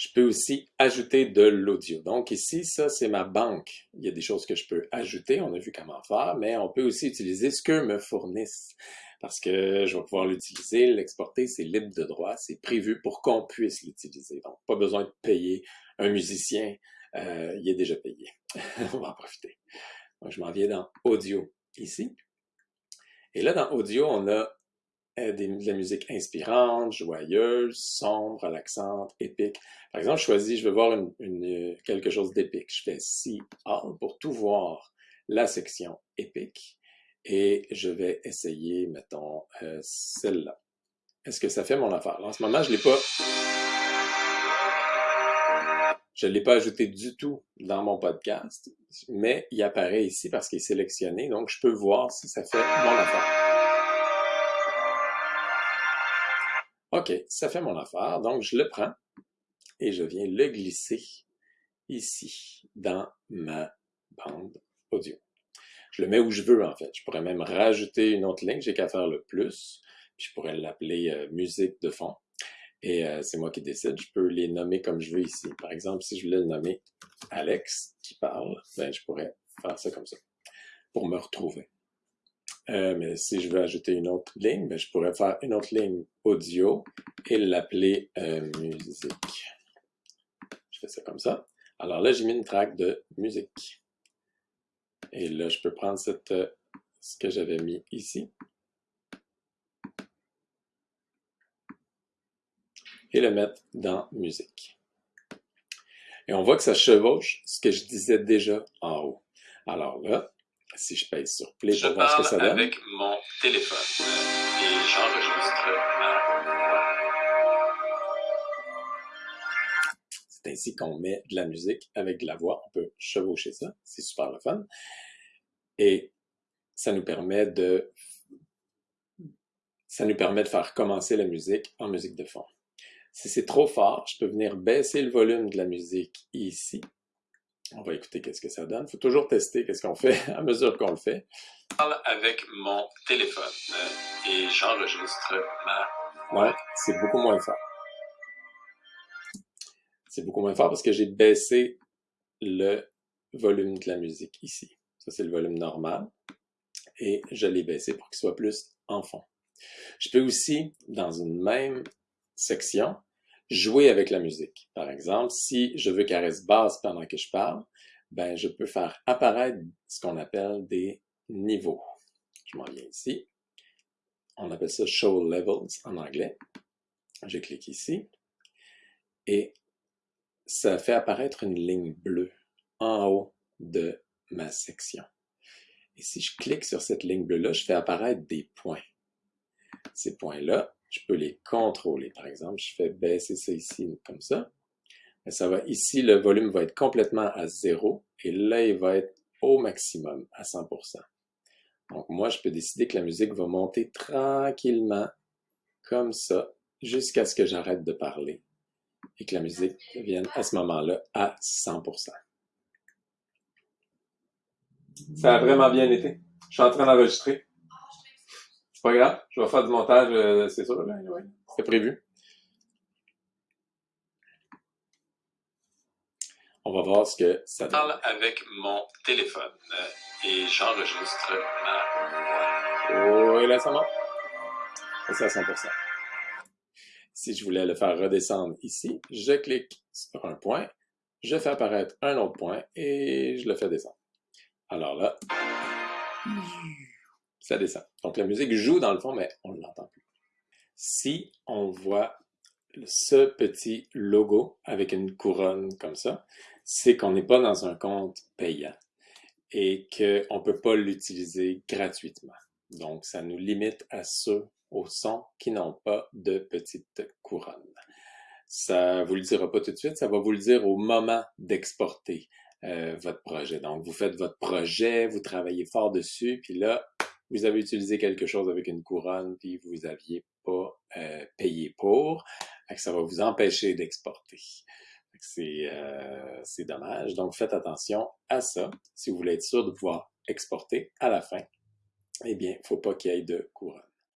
Je peux aussi ajouter de l'audio. Donc ici, ça, c'est ma banque. Il y a des choses que je peux ajouter, on a vu comment faire, mais on peut aussi utiliser ce que me fournissent parce que je vais pouvoir l'utiliser, l'exporter, c'est libre de droit, c'est prévu pour qu'on puisse l'utiliser. Donc, pas besoin de payer un musicien, euh, il est déjà payé. on va en profiter. Donc, je m'en viens dans Audio ici. Et là, dans Audio, on a euh, de la musique inspirante, joyeuse, sombre, relaxante, épique. Par exemple, je choisis, je veux voir une, quelque chose d'épique. Je fais See All pour tout voir la section épique et je vais essayer, mettons, euh, celle-là. Est-ce que ça fait mon affaire? en ce moment, je l'ai pas... Je ne l'ai pas ajouté du tout dans mon podcast, mais il apparaît ici parce qu'il est sélectionné, donc je peux voir si ça fait mon affaire. OK, ça fait mon affaire, donc je le prends et je viens le glisser ici dans ma bande audio. Je le mets où je veux, en fait. Je pourrais même rajouter une autre ligne. J'ai qu'à faire le plus. je pourrais l'appeler euh, musique de fond. Et euh, c'est moi qui décide. Je peux les nommer comme je veux ici. Par exemple, si je voulais le nommer Alex qui parle, ben, je pourrais faire ça comme ça pour me retrouver. Euh, mais si je veux ajouter une autre ligne, ben, je pourrais faire une autre ligne audio et l'appeler musique. Je fais ça comme ça. Alors là, j'ai mis une track de musique. Et là, je peux prendre cette, euh, ce que j'avais mis ici. Et le mettre dans musique. Et on voit que ça chevauche ce que je disais déjà en haut. Alors là, si je pèse sur play pour voir ce que ça donne. avec mon téléphone et j'enregistre C'est ainsi qu'on met de la musique avec de la voix. On peut chevaucher ça. C'est super le fun. Et ça nous permet de ça nous permet de faire commencer la musique en musique de fond. Si c'est trop fort, je peux venir baisser le volume de la musique ici. On va écouter qu'est-ce que ça donne. Il faut toujours tester qu'est-ce qu'on fait à mesure qu'on le fait. Je parle avec mon téléphone euh, et j'enregistre ma... Ouais, c'est beaucoup moins fort c'est beaucoup moins fort parce que j'ai baissé le volume de la musique ici. Ça, c'est le volume normal. Et je l'ai baissé pour qu'il soit plus en fond. Je peux aussi, dans une même section, jouer avec la musique. Par exemple, si je veux qu'elle reste basse pendant que je parle, ben, je peux faire apparaître ce qu'on appelle des niveaux. Je m'en viens ici. On appelle ça Show Levels en anglais. Je clique ici. Et ça fait apparaître une ligne bleue en haut de ma section. Et si je clique sur cette ligne bleue-là, je fais apparaître des points. Ces points-là, je peux les contrôler. Par exemple, je fais baisser ça ici comme ça. Ça va, ici, le volume va être complètement à zéro et là, il va être au maximum, à 100%. Donc, moi, je peux décider que la musique va monter tranquillement, comme ça, jusqu'à ce que j'arrête de parler et que la musique vienne à ce moment-là à 100%. Ça a vraiment bien été. Je suis en train d'enregistrer. C'est pas grave, je vais faire du montage, euh, c'est sûr, là, c'est prévu. On va voir ce que ça donne. Je parle avec mon téléphone euh, et j'enregistre ma voix. Oh, et là, ça monte. C'est à 100%. Si je voulais le faire redescendre ici, je clique sur un point, je fais apparaître un autre point et je le fais descendre. Alors là, ça descend. Donc la musique joue dans le fond, mais on ne l'entend plus. Si on voit ce petit logo avec une couronne comme ça, c'est qu'on n'est pas dans un compte payant et qu'on ne peut pas l'utiliser gratuitement. Donc, ça nous limite à ceux au son qui n'ont pas de petite couronne. Ça vous le dira pas tout de suite, ça va vous le dire au moment d'exporter euh, votre projet. Donc, vous faites votre projet, vous travaillez fort dessus, puis là, vous avez utilisé quelque chose avec une couronne, puis vous n'aviez pas euh, payé pour, ça va vous empêcher d'exporter. Euh, c'est dommage. Donc, faites attention à ça si vous voulez être sûr de pouvoir exporter à la fin. Eh bien, il ne faut pas qu'il y ait de couronne.